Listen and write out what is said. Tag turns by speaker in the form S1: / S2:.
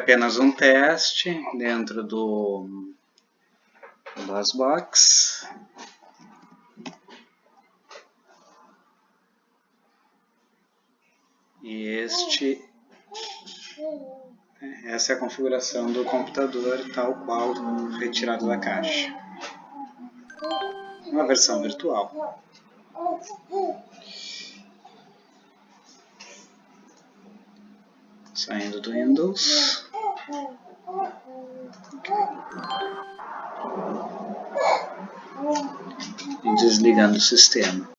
S1: apenas um teste dentro do BuzzBox. E este, essa é a configuração do computador tal qual retirado da caixa. Uma versão virtual. Saindo do Windows. Desligando o sistema.